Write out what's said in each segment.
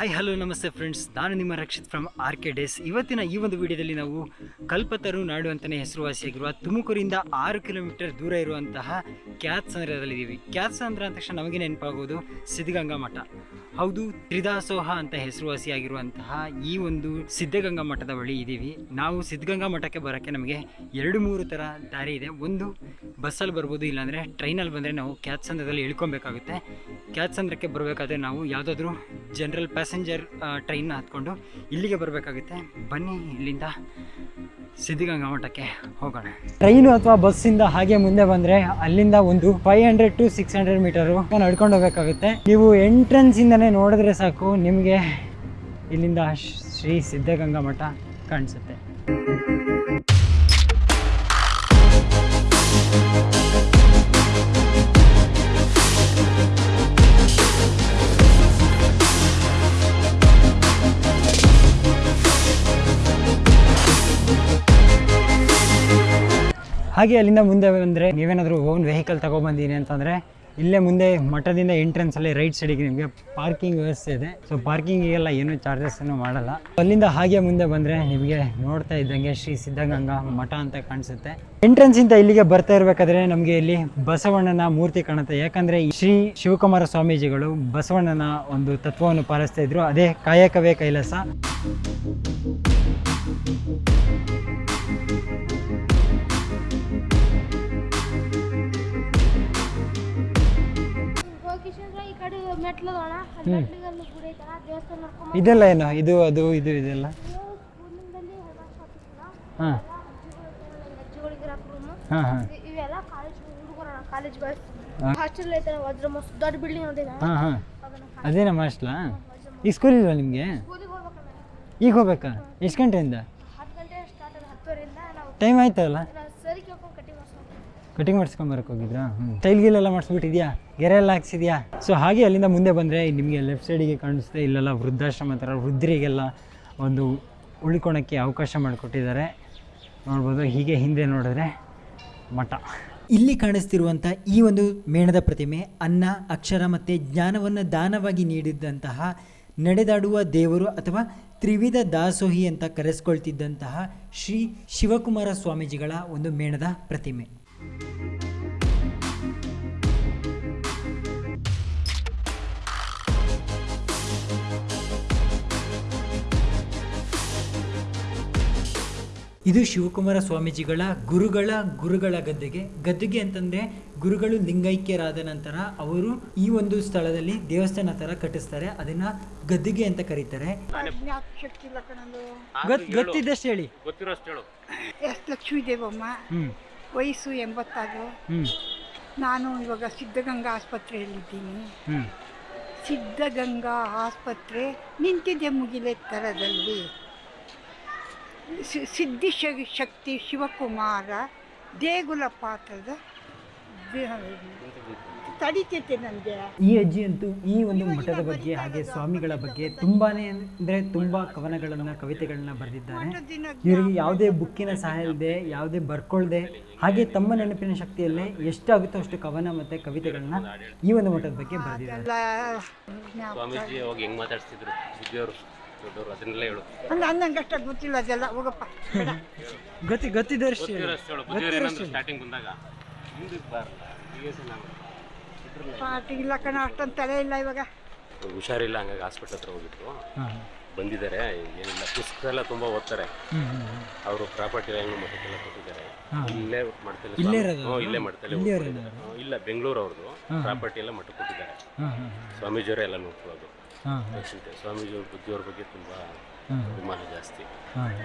Hi hello ನಮಸ್ತೆ friends ನಾನು ನಿಮ್ಮ Rakshith from R K days ಇವತ್ತಿನ ಈ ಒಂದು ವಿಡಿಯೋದಲ್ಲಿ ನಾವು ಕಲ್ಪತರು ನಾಡು ಅಂತಲೇ ಹೆಸರುವಾಸಿಯಾಗಿರುವ ತುಮಕೂರಿಂದ ಆರು ಕಿಲೋಮೀಟರ್ ದೂರ ಇರುವಂತಹ ಕ್ಯಾತ್ಸಂದ್ರದಲ್ಲಿದ್ದೀವಿ ಕ್ಯಾತ್ಸಂದ್ರ ಅಂದ ತಕ್ಷಣ ನಮಗೆ ನೆನಪಾಗೋದು ಸಿದ್ಧಗಂಗಾ ಮಠ ಹೌದು, ತ್ರಿದಾಸೋಹ ಅಂತ ಹೆಸರುವಾಸಿಯಾಗಿರುವಂತಹ ಈ ಒಂದು ಸಿದ್ಧಗಂಗಾ ಮಠದ ಬಳಿ ಇದ್ದೀವಿ ನಾವು ಸಿದ್ಧಗಂಗಾ ಮಠಕ್ಕೆ ಬರೋಕ್ಕೆ ನಮಗೆ ಎರಡು ಮೂರು ಥರ ದಾರಿ ಇದೆ. ಒಂದು ಬಸ್ಸಲ್ಲಿ ಬರ್ಬೋದು, ಇಲ್ಲಾಂದರೆ ಟ್ರೈನಲ್ಲಿ ಬಂದರೆ ನಾವು ಕ್ಯಾತ್ಸಂದ್ರದಲ್ಲಿ ಇಳ್ಕೊಬೇಕಾಗುತ್ತೆ. ಕ್ಯಾತ್ಸಂದ್ರಕ್ಕೆ ಬರಬೇಕಾದ್ರೆ ನಾವು ಯಾವುದಾದ್ರೂ ಜನರಲ್ ಪ್ಯಾಸೆಂಜರ್ ಟ್ರೈನ್ನ ಹತ್ಕೊಂಡು ಇಲ್ಲಿಗೆ ಬರಬೇಕಾಗುತ್ತೆ. ಬನ್ನಿ ಇಲ್ಲಿಂದ ಸಿದ್ಧಗಂಗಾ ಮಠಕ್ಕೆ ಹೋಗೋಣ. ಟ್ರೈನು ಅಥವಾ ಬಸ್ಸಿಂದ ಹಾಗೆ ಮುಂದೆ ಬಂದರೆ ಅಲ್ಲಿಂದ ಒಂದು five hundred to six hundred metre ನಡ್ಕೊಂಡು ಹೋಗಬೇಕಾಗುತ್ತೆ. ನೀವು ಎಂಟ್ರೆನ್ಸಿಂದನೇ ನೋಡಿದ್ರೆ ಸಾಕು, ನಿಮಗೆ ಇಲ್ಲಿಂದ ಶ್ರೀ ಸಿದ್ಧಗಂಗಾ ಮಠ ಕಾಣಿಸುತ್ತೆ. ಹಾಗೆ ಅಲ್ಲಿಂದ ಮುಂದೆ ಬಂದರೆ ನೀವೇನಾದರೂ ಓನ್ ವೆಹಿಕಲ್ ತೊಗೊಬಂದಿನಿ ಅಂತಂದರೆ, ಇಲ್ಲೇ ಮುಂದೆ ಮಠದಿಂದ ಎಂಟ್ರೆನ್ಸಲ್ಲಿ ರೈಟ್ ಸೈಡಿಗೆ ನಿಮಗೆ ಪಾರ್ಕಿಂಗ್ ವ್ಯವಸ್ಥೆ ಇದೆ. ಸೊ ಪಾರ್ಕಿಂಗಿಗೆಲ್ಲ ಏನೂ ಚಾರ್ಜಸ್ಸನ್ನು ಮಾಡಲ್ಲ. ಅಲ್ಲಿಂದ ಹಾಗೆ ಮುಂದೆ ಬಂದರೆ ನಿಮಗೆ ನೋಡ್ತಾ ಇದ್ದಂಗೆ ಶ್ರೀ ಸಿದ್ಧಗಂಗಾ ಮಠ ಅಂತ ಕಾಣಿಸುತ್ತೆ. ಎಂಟ್ರೆನ್ಸಿಂದ ಇಲ್ಲಿಗೆ ಬರ್ತಾ ಇರಬೇಕಾದ್ರೆ ನಮಗೆ ಇಲ್ಲಿ ಬಸವಣ್ಣನ ಮೂರ್ತಿ ಕಾಣುತ್ತೆ. ಯಾಕಂದರೆ ಶ್ರೀ ಶಿವಕುಮಾರ ಸ್ವಾಮೀಜಿಗಳು ಬಸವಣ್ಣನ ಒಂದು ತತ್ವವನ್ನು ಪಾಲಿಸ್ತಾ ಇದ್ರು. ಅದೇ ಕಾಯಕವೇ ಕೈಲಾಸ. ಇದೆಲ್ಲ ಏನು? ಇದು ಅದು ಇದು ಇದೆಲ್ಲ? ಹಾಂ. ಹಾಂ ಹಾಂ. ಕಾಲೇಜ್ ಹಾ. ಹಾಸ್ಟೆಲ್ ಐತಣ ವಜ್ರ ಮಸ್ತ್ ದೊಡ್ಡ ಬಿಲ್ಡಿಂಗ್ ಅದಿನ ಹಾಂ ಹಾಂ. ಅದನ್ನ ಅದೇ ನಮ್ಮ ಹಾಸ್ಟ್ಲಾ ಈಗ ಸ್ಕೂಲ್ ಇಲ್ವಾ ನಿಮಗೆ? ಈಗ ಹೋಗ್ಬೇಕಾ? ಎಷ್ಟು ಗಂಟೆಯಿಂದ? ಟೈಮ್ ಆಯ್ತಲ್ಲ? ಕಟಿಂಗ್ ಮಾಡಿಸ್ಕೊಂಬರಕ್ಕೆ ಹೋಗಿದ್ರಾ? ಹ್ಞೂ ಗಿಲ್ ಎಲ್ಲ ಮಾಡಿಸ್ಬಿಟ್ಟಿದ್ಯಾ? ಗೆರೆ ಎಲ್ಲ ಹಾಕ್ಸಿದ್ಯಾ? ಸೊ ಹಾಗೆ ಅಲ್ಲಿಂದ ಮುಂದೆ ಬಂದರೆ ನಿಮಗೆ ಲೆಫ್ಟ್ ಸೈಡಿಗೆ ಕಾಣಿಸುತ್ತೆ ಇಲ್ಲೆಲ್ಲ ವೃದ್ಧಾಶ್ರಮ ಥರ ವೃದ್ಧರಿಗೆಲ್ಲ ಒಂದು ಉಳ್ಕೊಳಕ್ಕೆ ಅವಕಾಶ ಮಾಡಿಕೊಟ್ಟಿದ್ದಾರೆ. ನೋಡ್ಬೋದು, ಹೀಗೆ ಹಿಂದೆ ನೋಡಿದ್ರೆ ಮಠ. ಇಲ್ಲಿ ಕಾಣಿಸ್ತಿರುವಂಥ ಈ ಒಂದು ಮೇಣದ ಪ್ರತಿಮೆ ಅನ್ನ, ಅಕ್ಷರ ಮತ್ತು ಜ್ಞಾನವನ್ನು ದಾನವಾಗಿ ನೀಡಿದ್ದಂತಹ ನಡೆದಾಡುವ ದೇವರು ಅಥವಾ ತ್ರಿವಿಧ ದಾಸೋಹಿ ಅಂತ ಕರೆಸ್ಕೊಳ್ತಿದ್ದಂತಹ ಶ್ರೀ ಶಿವಕುಮಾರ ಸ್ವಾಮೀಜಿಗಳ ಒಂದು ಮೇಣದ ಪ್ರತಿಮೆ. ಇದು ಶಿವಕುಮಾರ ಸ್ವಾಮೀಜಿಗಳ ಗುರುಗಳ ಗುರುಗಳ ಗದ್ದೆಗೆ. ಗದ್ದುಗೆ ಅಂತಂದ್ರೆ ಗುರುಗಳು ಲಿಂಗೈಕ್ಯರಾದ ನಂತರ ಅವರು ಈ ಒಂದು ಸ್ಥಳದಲ್ಲಿ ದೇವಸ್ಥಾನ ತರ ಕಟ್ಟಿಸ್ತಾರೆ. ಅದನ್ನ ಗದ್ದುಗೆ ಅಂತ ಕರೀತಾರೆ. ಗೊತ್ತಿದ್ದಷ್ಟು ಹೇಳಿ. ಎಸ್ ಲಕ್ಷ್ಮೀ ದೇವಮ್ಮ ವಯಸ್ಸು ಎಂಬತ್ತಾರು ನಾನು ಇವಾಗ ಸಿದ್ಧಗಂಗಾ ಆಸ್ಪತ್ರೆಯಲ್ಲಿದ್ದೀನಿ. ಸಿದ್ಧಗಂಗಾ ಆಸ್ಪತ್ರೆ ನಿಂತಿದೆ ಮುಗಿಲೆತ್ತರದಲ್ಲಿ ಸಿ- ಸಿದ್ಧಿ ಶಕ್ತಿ ಶಿವಕುಮಾರ ದೇಗುಲ ಪಾತ್ರದ ತಡಿತೈತೆ ನನಗೆ. ಈ ಅಜ್ಜಿ ಅಂತೂ ಈ ಒಂದು ಮಠದ ಬಗ್ಗೆ ಹಾಗೆ ಸ್ವಾಮಿಗಳ ಬಗ್ಗೆ ತುಂಬಾನೇ ಅಂದ್ರೆ ತುಂಬಾ ಕವನಗಳನ್ನ ಕವಿತೆಗಳನ್ನ ಬರೆದಿದ್ದಾರೆ. ಇವರಿಗೆ ಯಾವುದೇ ಬುಕ್ಕಿನ ಸಹಾಯ ಇಲ್ಲದೆ ಯಾವುದೇ ಬರ್ಕೊಳ್ದೆ ಹಾಗೆ ತಮ್ಮ ನೆನಪಿನ ಶಕ್ತಿಯಲ್ಲೇ ಎಷ್ಟಾಗುತ್ತೋ ಅಷ್ಟು ಕವನ ಮತ್ತೆ ಕವಿತೆಗಳನ್ನ ಈ ಒಂದು ಮಠದ ಬಗ್ಗೆ ಬರೆದಿದ್ದಾರೆ. ಹೆಂಗ್ ದೊಡ್ಡವರು ಅದನ್ನೆಲ್ಲ ಹೇಳು. ಅಂದ್ ಅನ್ನಂಗೆ ಅಷ್ಟ ಗೊತ್ತಿಲ್ಲ ಅದೆಲ್ಲ. ಹೋಗಪ್ಪ ಬೇಡ. ಗತಿ ಗೊತ್ತಿದ್ದಷ್ಟು ಹೇಳಿ. ಗೊತ್ತಿರೋಷ್ಟು ಹೇಳು. ಬುದ್ಧಿಯವರು ಏನಂದ್ರು ಸ್ಟಾರ್ಟಿಂಗ್ ಬಂದಾಗ ಹಿಂದಕ್ಕೆ ಬಾರಲ್ಲ ಹೀಗೆ ಸಹ ನಾವು ಪಾಟಿ ಇಲ್ಲ ಕಣ ಅಷ್ಟೊಂದು ತಲೆ ಇಲ್ಲ ಇವಾಗ. ಹುಷಾರಿಲ್ಲ ಹಂಗಾಗಿ ಹಾಸ್ಪಿಟ್ಲ್ ಹತ್ರ ಹೋಗಿದ್ರು ಬಂದಿದ್ದಾರೆ ಏನಿಲ್ಲ. ಪುಸ್ತಕ ಎಲ್ಲ ತುಂಬ ಓದ್ತಾರೆ. ಹ್ಮ್, ಹ್ಮ್, ಹ್ಮ್. ಅವರು ಪ್ರಾಪರ್ಟಿ ಎಲ್ಲ ಮಠಕ್ಕೆಲ್ಲ ಕೊಟ್ಟಿದ್ದಾರೆ. ಇಲ್ಲೇ ಮಾಡ್ತಲ್ಲ ಇಲ್ಲೇ ಇರೋದು? ಹ್ಞೂ ಇಲ್ಲೇ ಮಾಡ್ತಲ್ಲ ಇಲ್ಲೇ ಇರೋದು? ಇಲ್ಲ ಬೆಂಗಳೂರು ಅವ್ರದ್ದು ಪ್ರಾಪರ್ಟಿ ಎಲ್ಲ ಮಠಕ್ಕೆ ಕೊಟ್ಟಿದ್ದಾರೆ. ಹಾ, ಹಾ, ಸ್ವಾಮೀಜಿಯವರೇ ಎಲ್ಲ ನೋಡ್ಕೊಳ್ಳೋದು. ಅಷ್ಟೇ ಸ್ವಾಮೀಜಿಯವ್ರ ಬುದ್ಧಿಯವ್ರ ಬಗ್ಗೆ ತುಂಬ ಅಭಿಮಾನ ಜಾಸ್ತಿ.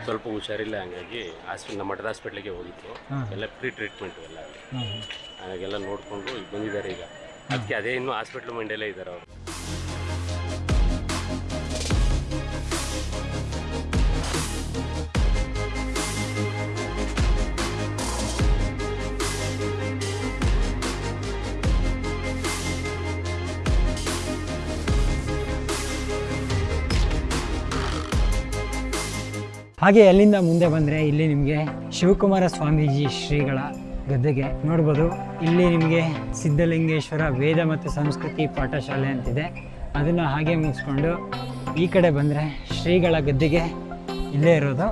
ಸ್ವಲ್ಪ ಹುಷಾರಿಲ್ಲ ಹಂಗಾಗಿ ಹಾಸ್ಪಿಟಲ್ ನಮ್ಮ ಮಠದ ಹಾಸ್ಪಿಟ್ಲಿಗೆ ಹೋಗಿತ್ತು. ಎಲ್ಲ ಫ್ರೀ ಟ್ರೀಟ್ಮೆಂಟ್ ಎಲ್ಲ ಹಾಗೆಲ್ಲ ನೋಡಿಕೊಂಡು ಈಗ ಬಂದಿದ್ದಾರೆ ಈಗ. ಅದಕ್ಕೆ ಅದೇ ಇನ್ನೂ ಹಾಸ್ಪಿಟ್ಲ್ ಮೈಂಡಲ್ಲೇ ಇದ್ದಾರೆ ಅವರು. ಹಾಗೆ ಅಲ್ಲಿಂದ ಮುಂದೆ ಬಂದರೆ ಇಲ್ಲಿ ನಿಮಗೆ ಶಿವಕುಮಾರ ಸ್ವಾಮೀಜಿ ಶ್ರೀಗಳ ಗದ್ದೆಗೆ ನೋಡ್ಬೋದು. ಇಲ್ಲಿ ನಿಮಗೆ ಸಿದ್ಧಲಿಂಗೇಶ್ವರ ವೇದ ಮತ್ತು ಸಂಸ್ಕೃತಿ ಪಾಠಶಾಲೆ ಅಂತಿದೆ. ಅದನ್ನು ಹಾಗೆ ಮುಗಿಸ್ಕೊಂಡು ಈ ಕಡೆ ಬಂದರೆ ಶ್ರೀಗಳ ಗದ್ದೆಗೆ ಇಲ್ಲೇ ಇರೋದು.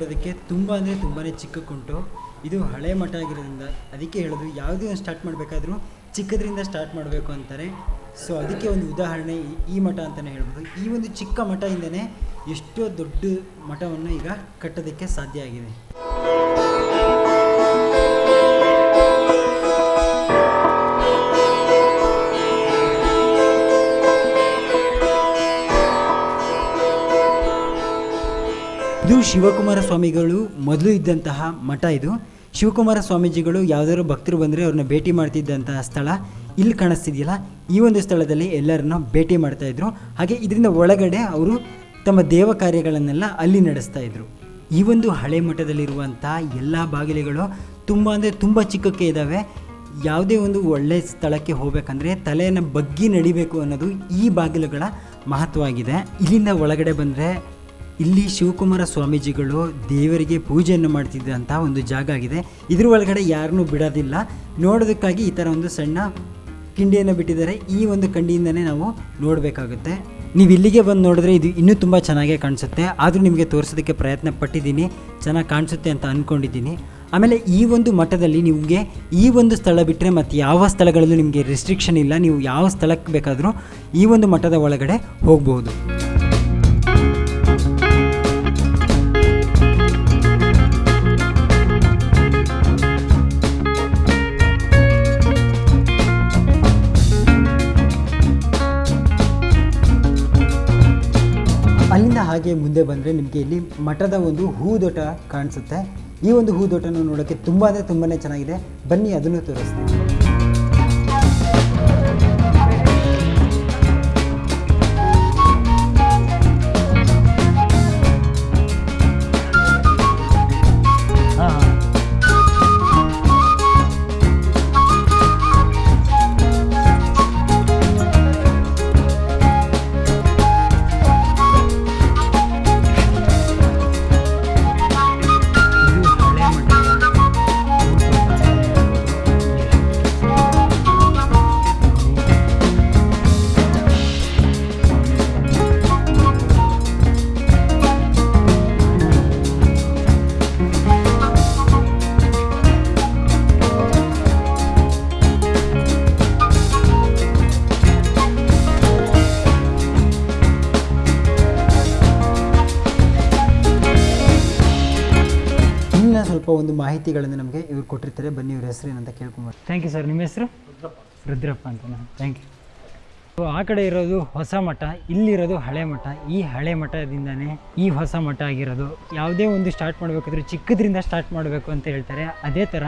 ನೋಡೋದಕ್ಕೆ ತುಂಬ ಅಂದರೆ ತುಂಬಾ ಚಿಕ್ಕಕ್ಕುಂಟು ಇದು ಹಳೆ ಮಠ ಆಗಿರೋದ್ರಿಂದ ಅದಕ್ಕೆ ಹೇಳೋದು ಯಾವುದೇ ಒಂದು ಸ್ಟಾರ್ಟ್ ಮಾಡಬೇಕಾದ್ರೂ ಚಿಕ್ಕದ್ರಿಂದ ಸ್ಟಾರ್ಟ್ ಮಾಡಬೇಕು ಅಂತಾರೆ. ಸೊ ಅದಕ್ಕೆ ಒಂದು ಉದಾಹರಣೆ ಈ- ಮಠ ಅಂತಲೇ ಹೇಳ್ಬೋದು. ಈ ಒಂದು ಚಿಕ್ಕ ಮಠದಿಂದನೇ ಎಷ್ಟೋ ದೊಡ್ಡ ಮಠವನ್ನು ಈಗ ಕಟ್ಟೋದಕ್ಕೆ ಸಾಧ್ಯ ಆಗಿದೆ. ಇದು ಶಿವಕುಮಾರ ಸ್ವಾಮಿಗಳು ಮೊದಲು ಇದ್ದಂತಹ ಮಠ ಇದು. ಶಿವಕುಮಾರ ಸ್ವಾಮೀಜಿಗಳು ಯಾವ್ದಾದ್ರು ಭಕ್ತರು ಬಂದರೆ ಅವ್ರನ್ನ ಭೇಟಿ ಮಾಡ್ತಿದ್ದಂತಹ ಸ್ಥಳ ಇಲ್ಲಿ ಕಾಣಿಸ್ತಿದೆಯಲ್ಲ? ಈ ಒಂದು ಸ್ಥಳದಲ್ಲಿ ಎಲ್ಲರನ್ನ ಭೇಟಿ ಮಾಡ್ತಾ ಇದ್ರು. ಹಾಗೆ ಇದರಿಂದ ಒಳಗಡೆ ಅವರು ತಮ್ಮ ದೇವ ಕಾರ್ಯಗಳನ್ನೆಲ್ಲ ಅಲ್ಲಿ ನಡೆಸ್ತಾ ಇದ್ರು. ಈ ಒಂದು ಹಳೆ ಮಠದಲ್ಲಿರುವಂಥ ಎಲ್ಲ ಬಾಗಿಲುಗಳು ತುಂಬ ಅಂದರೆ ತುಂಬ ಚಿಕ್ಕಕ್ಕೆ ಇದ್ದಾವೆ ಯಾವುದೇ ಒಂದು ಒಳ್ಳೆ ಸ್ಥಳಕ್ಕೆ ಹೋಗ್ಬೇಕಂದ್ರೆ ತಲೆಯನ್ನು ಬಗ್ಗಿ ನಡಿಬೇಕು ಅನ್ನೋದು ಈ ಬಾಗಿಲುಗಳ ಮಹತ್ವ ಆಗಿದೆ ಇಲ್ಲಿಂದ ಒಳಗಡೆ ಬಂದರೆ ಇಲ್ಲಿ ಶಿವಕುಮಾರ ಸ್ವಾಮೀಜಿಗಳು ದೇವರಿಗೆ ಪೂಜೆಯನ್ನು ಮಾಡ್ತಿದ್ದಂಥ ಒಂದು ಜಾಗ ಆಗಿದೆ. ಇದ್ರ ಒಳಗಡೆ ಯಾರನ್ನೂ ಬಿಡೋದಿಲ್ಲ. ನೋಡೋದಕ್ಕಾಗಿ ಈ ಥರ ಒಂದು ಸಣ್ಣ ಕಿಂಡಿಯನ್ನು ಬಿಟ್ಟಿದ್ದಾರೆ. ಈ ಒಂದು ಕಂಡಿಯಿಂದನೇ ನಾವು ನೋಡಬೇಕಾಗುತ್ತೆ. ನೀವು ಇಲ್ಲಿಗೆ ಬಂದು ನೋಡಿದ್ರೆ ಇದು ಇನ್ನೂ ತುಂಬ ಚೆನ್ನಾಗೇ ಕಾಣಿಸುತ್ತೆ. ಆದರೂ ನಿಮಗೆ ತೋರಿಸೋದಕ್ಕೆ ಪ್ರಯತ್ನ ಪಟ್ಟಿದ್ದೀನಿ. ಚೆನ್ನಾಗಿ ಕಾಣಿಸುತ್ತೆ ಅಂತ ಅಂದ್ಕೊಂಡಿದ್ದೀನಿ ಆಮೇಲೆ ಈ ಒಂದು ಮಠದಲ್ಲಿ ನಿಮಗೆ ಈ ಒಂದು ಸ್ಥಳ ಬಿಟ್ಟರೆ ಮತ್ತು ಯಾವ ಸ್ಥಳಗಳಲ್ಲೂ ನಿಮಗೆ ರೆಸ್ಟ್ರಿಕ್ಷನ್ ಇಲ್ಲ. ನೀವು ಯಾವ ಸ್ಥಳಕ್ಕೆ ಬೇಕಾದರೂ ಈ ಒಂದು ಮಠದ ಒಳಗಡೆ ಹೋಗ್ಬೋದು. ಹಾಗೆ ಮುಂದೆ ಬಂದರೆ ನಿಮಗೆ ಇಲ್ಲಿ ಮಠದ ಒಂದು ಹೂದೋಟ ಕಾಣಿಸುತ್ತೆ. ಈ ಒಂದು ಹೂದೋಟನ ನೋಡೋಕ್ಕೆ ತುಂಬ ಅಂದರೆ ತುಂಬಾ ಚೆನ್ನಾಗಿದೆ. ಬನ್ನಿ, ಅದನ್ನು ತೋರಿಸ್ತೀನಿ. ಒಂದು ಮಾಹಿತಿಗಳನ್ನು ನಮಗೆ ಇವ್ರು ಕೊಟ್ಟಿರ್ತಾರೆ. ಬನ್ನಿ ಇವ್ರ ಹೆಸರು ಏನಂತ ಕೇಳ್ಕೊಬೋದು ಥ್ಯಾಂಕ್ ಯು ಸರ್ ನಿಮ್ಮ ಹೆಸರು? ರುದ್ರಪ್ಪ. ಅಂತ ಥ್ಯಾಂಕ್ ಯು ಆ ಕಡೆ ಇರೋದು ಹೊಸ ಮಠ ಇಲ್ಲಿರೋದು ಹಳೆ ಮಠ. ಈ ಹಳೆ ಮಠದಿಂದನೇ ಈ ಹೊಸ ಮಠ ಆಗಿರೋದು. ಯಾವುದೇ ಒಂದು ಸ್ಟಾರ್ಟ್ ಮಾಡಬೇಕಾದ್ರೂ ಚಿಕ್ಕದ್ರಿಂದ ಸ್ಟಾರ್ಟ್ ಮಾಡಬೇಕು ಅಂತ ಹೇಳ್ತಾರೆ. ಅದೇ ಥರ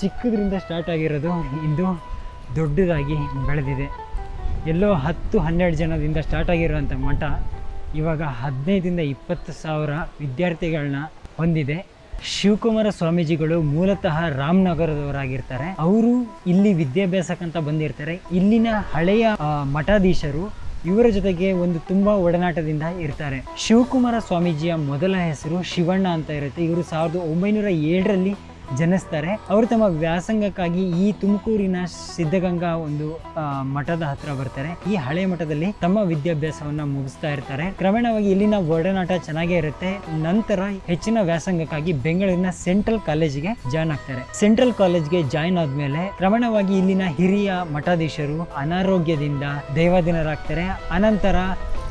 ಚಿಕ್ಕದ್ರಿಂದ ಸ್ಟಾರ್ಟ್ ಆಗಿರೋದು ಇಂದು ದೊಡ್ಡದಾಗಿ ಬೆಳೆದಿದೆ. ಎಲ್ಲೋ ಹತ್ತು ಹನ್ನೆರಡು ಜನದಿಂದ ಸ್ಟಾರ್ಟ್ ಆಗಿರುವಂಥ ಮಠ ಇವಾಗ ಹದಿನೈದರಿಂದ ಇಪ್ಪತ್ತು ಸಾವಿರ ವಿದ್ಯಾರ್ಥಿಗಳನ್ನ ಹೊಂದಿದೆ. ಶಿವಕುಮಾರ ಸ್ವಾಮೀಜಿಗಳು ಮೂಲತಃ ರಾಮನಗರದವರಾಗಿರ್ತಾರೆ. ಅವರು ಇಲ್ಲಿ ವಿದ್ಯಾಭ್ಯಾಸಕ್ಕಂತ ಬಂದಿರ್ತಾರೆ. ಇಲ್ಲಿನ ಹಳೆಯ ಮಠಾಧೀಶರು ಇವರ ಜೊತೆಗೆ ಒಂದು ತುಂಬಾ ಒಡನಾಟದಿಂದ ಇರ್ತಾರೆ. ಶಿವಕುಮಾರ ಸ್ವಾಮೀಜಿಯ ಮೊದಲ ಹೆಸರು ಶಿವಣ್ಣ ಅಂತ ಇರುತ್ತೆ. ಇವರು ಸಾವಿರದ ಒಂಬೈನೂರ ಏಳರಲ್ಲಿ ಜನಿಸ್ತಾರೆ. ಅವರು ತಮ್ಮ ವ್ಯಾಸಂಗಕ್ಕಾಗಿ ಈ ತುಮಕೂರಿನ ಸಿದ್ಧಗಂಗಾ ಒಂದು ಮಠದ ಹತ್ರ ಬರ್ತಾರೆ. ಈ ಹಳೆ ಮಠದಲ್ಲಿ ತಮ್ಮ ವಿದ್ಯಾಭ್ಯಾಸವನ್ನ ಮುಗಿಸ್ತಾ ಇರ್ತಾರೆ. ಕ್ರಮೇಣವಾಗಿ ಇಲ್ಲಿನ ಒಡನಾಟ ಚೆನ್ನಾಗೇ ಇರುತ್ತೆ. ನಂತರ ಹೆಚ್ಚಿನ ವ್ಯಾಸಂಗಕ್ಕಾಗಿ ಬೆಂಗಳೂರಿನ ಸೆಂಟ್ರಲ್ ಕಾಲೇಜಿಗೆ ಜಾಯ್ನ್ ಆಗ್ತಾರೆ. ಸೆಂಟ್ರಲ್ ಕಾಲೇಜ್ಗೆ ಜಾಯ್ನ್ ಆದ್ಮೇಲೆ ಕ್ರಮೇಣವಾಗಿ ಇಲ್ಲಿನ ಹಿರಿಯ ಮಠಾಧೀಶರು ಅನಾರೋಗ್ಯದಿಂದ ದೈವಾಧೀನರಾಗ್ತಾರೆ. ಅನಂತರ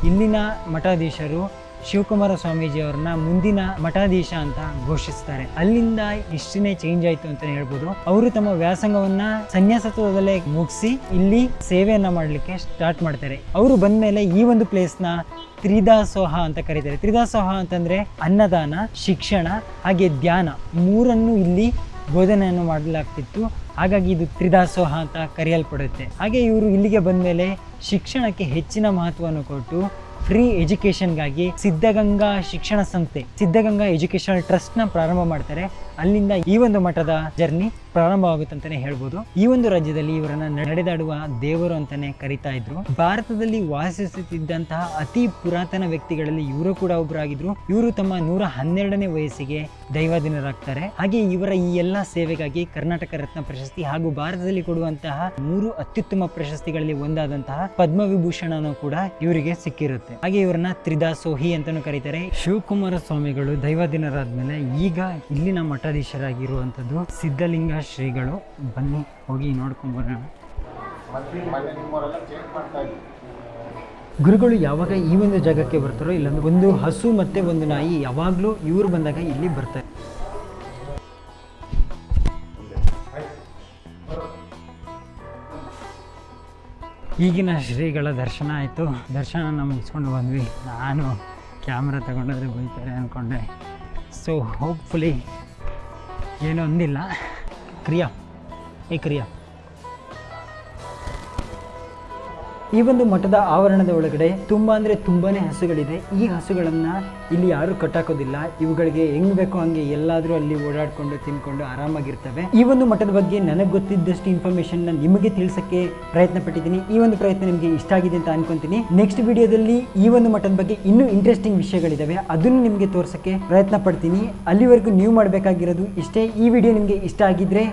ಇಲ್ಲಿನ ಮಠಾಧೀಶರು ಶಿವಕುಮಾರ ಸ್ವಾಮೀಜಿ ಅವ್ರನ್ನ ಮುಂದಿನ ಮಠಾಧೀಶ ಅಂತ ಘೋಷಿಸ್ತಾರೆ. ಅಲ್ಲಿಂದ ಇಷ್ಟನೇ ಚೇಂಜ್ ಆಯ್ತು ಅಂತ ಹೇಳ್ಬೋದು. ಅವರು ತಮ್ಮ ವ್ಯಾಸಂಗವನ್ನ ಸನ್ಯಾಸತ್ವದಲ್ಲೇ ಮುಗಿಸಿ ಇಲ್ಲಿ ಸೇವೆಯನ್ನ ಮಾಡಲಿಕ್ಕೆ ಸ್ಟಾರ್ಟ್ ಮಾಡ್ತಾರೆ. ಅವರು ಬಂದ ಮೇಲೆ ಈ ಒಂದು ಪ್ಲೇಸ್ನ ತ್ರಿದಾಸೋಹ ಅಂತ ಕರೀತಾರೆ. ತ್ರಿದಾಸೋಹ ಅಂತಂದ್ರೆ ಅನ್ನದಾನ, ಶಿಕ್ಷಣ, ಹಾಗೆ ಧ್ಯಾನ. ಮೂರನ್ನು ಇಲ್ಲಿ ಬೋಧನೆಯನ್ನು ಮಾಡಲಾಗ್ತಿತ್ತು. ಹಾಗಾಗಿ ಇದು ತ್ರಿದಾಸೋಹ ಅಂತ ಕರೆಯಲ್ಪಡುತ್ತೆ. ಹಾಗೆ ಇವರು ಇಲ್ಲಿಗೆ ಬಂದ ಮೇಲೆ ಶಿಕ್ಷಣಕ್ಕೆ ಹೆಚ್ಚಿನ ಮಹತ್ವವನ್ನು ಕೊಟ್ಟು ಫ್ರೀ ಎಜುಕೇಷನ್ಗಾಗಿ ಸಿದ್ಧಗಂಗಾ ಶಿಕ್ಷಣ ಸಂಸ್ಥೆ ಸಿದ್ಧಗಂಗಾ ಎಜುಕೇಷನಲ್ ಟ್ರಸ್ಟ್ನ ಪ್ರಾರಂಭ ಮಾಡ್ತಾರೆ. ಅಲ್ಲಿಂದ ಈ ಒಂದು ಮಠದ ಜರ್ನಿ ಪ್ರಾರಂಭವಾಗುತ್ತೆ ಅಂತಾನೆ ಹೇಳ್ಬೋದು. ಈ ಒಂದು ರಾಜ್ಯದಲ್ಲಿ ಇವರನ್ನ ನಡೆದಾಡುವ ದೇವರು ಅಂತಾನೆ ಕರಿತಾ ಇದ್ರು. ಭಾರತದಲ್ಲಿ ವಾಸಿಸುತ್ತಿದ್ದಂತಹ ಅತಿ ಪುರಾತನ ವ್ಯಕ್ತಿಗಳಲ್ಲಿ ಇವರು ಕೂಡ ಒಬ್ಬರಾಗಿದ್ರು ಇವರು ತಮ್ಮ ನೂರ ಹನ್ನೆರಡನೇ ವಯಸ್ಸಿಗೆ ದೈವಾಧೀನರಾಗ್ತಾರೆ. ಹಾಗೆ ಇವರ ಈ ಎಲ್ಲ ಸೇವೆಗಾಗಿ ಕರ್ನಾಟಕ ರತ್ನ ಪ್ರಶಸ್ತಿ ಹಾಗೂ ಭಾರತದಲ್ಲಿ ಕೊಡುವಂತಹ ಮೂರು ಅತ್ಯುತ್ತಮ ಪ್ರಶಸ್ತಿಗಳಲ್ಲಿ ಒಂದಾದಂತಹ ಪದ್ಮವಿಭೂಷಣನೂ ಕೂಡ ಇವರಿಗೆ ಸಿಕ್ಕಿರುತ್ತೆ. ಹಾಗೆ ಇವರನ್ನ ತ್ರಿದಾಸೋಹಿ ಅಂತಾನೂ ಕರೀತಾರೆ. ಶಿವಕುಮಾರ ಸ್ವಾಮಿಗಳು ದೈವಾಧೀನರಾದ್ಮೇಲೆ ಈಗ ಇಲ್ಲಿನ ಮಠಾಧೀಶರಾಗಿರುವಂಥದ್ದು ಸಿದ್ಧಲಿಂಗ ಶ್ರೀಗಳು. ಬನ್ನಿ, ಹೋಗಿ ನೋಡ್ಕೊಂಡ್ ಬರೋಣ. ಗುರುಗಳು ಯಾವಾಗ ಈ ಒಂದು ಜಾಗಕ್ಕೆ ಬರ್ತಾರೋ ಇಲ್ಲ ಒಂದು ಹಸು ಮತ್ತೆ ಒಂದು ನಾಯಿ ಯಾವಾಗಲೂ ಇವ್ರು ಬಂದಾಗ ಇಲ್ಲಿ ಬರ್ತಾರೆ. ಈಗಿನ ಶ್ರೀಗಳ ದರ್ಶನ ಆಯಿತು. ದರ್ಶನ ಮುಗಿಸ್ಕೊಂಡು ಬಂದ್ವಿ. ನಾನು ಕ್ಯಾಮ್ರಾ ತಗೊಂಡಾದ್ರೆ ಬೈತಾರೆ ಅಂದ್ಕೊಂಡೆ so hopefully ಏನೂ ಒಂದಿಲ್ಲ ಕ್ರಿಯಾ ಏ ಕ್ರಿಯಾ ಈ ಒಂದು ಮಠದ ಆವರಣದ ಒಳಗಡೆ ತುಂಬ ಅಂದರೆ ತುಂಬಾನೇ ಹಸುಗಳಿದೆ. ಈ ಹಸುಗಳನ್ನು ಇಲ್ಲಿ ಯಾರು ಕಟ್ಟಾಕೋದಿಲ್ಲ. ಇವುಗಳಿಗೆ ಹೆಂಗ್ ಬೇಕೋ ಹಂಗೆ ಎಲ್ಲಾದರೂ ಅಲ್ಲಿ ಓಡಾಡ್ಕೊಂಡು ತಿನ್ಕೊಂಡು ಆರಾಮಾಗಿರ್ತವೆ. ಈ ಒಂದು ಮಠದ ಬಗ್ಗೆ ನನಗೆ ಗೊತ್ತಿದ್ದಷ್ಟು ಇನ್ಫಾರ್ಮೇಶನ್ ನಿಮಗೆ ತಿಳಿಸಕ್ಕೆ ಪ್ರಯತ್ನ ಪಟ್ಟಿದ್ದೀನಿ ಈ ಒಂದು ಪ್ರಯತ್ನ ನಿಮಗೆ ಇಷ್ಟ ಆಗಿದೆ ಅಂತ ಅನ್ಕೊಂತೀನಿ. ನೆಕ್ಸ್ಟ್ ವಿಡಿಯೋದಲ್ಲಿ ಈ ಒಂದು ಮಠದ ಬಗ್ಗೆ ಇನ್ನೂ ಇಂಟ್ರೆಸ್ಟಿಂಗ್ ವಿಷಯಗಳಿದ್ದಾವೆ ಅದನ್ನು ನಿಮಗೆ ತೋರ್ಸಕ್ಕೆ ಪ್ರಯತ್ನ ಪಡ್ತೀನಿ ಅಲ್ಲಿವರೆಗೂ ನೀವು ಮಾಡಬೇಕಾಗಿರೋದು ಇಷ್ಟೇ. ಈ ವಿಡಿಯೋ ನಿಮಗೆ ಇಷ್ಟ ಆಗಿದ್ರೆ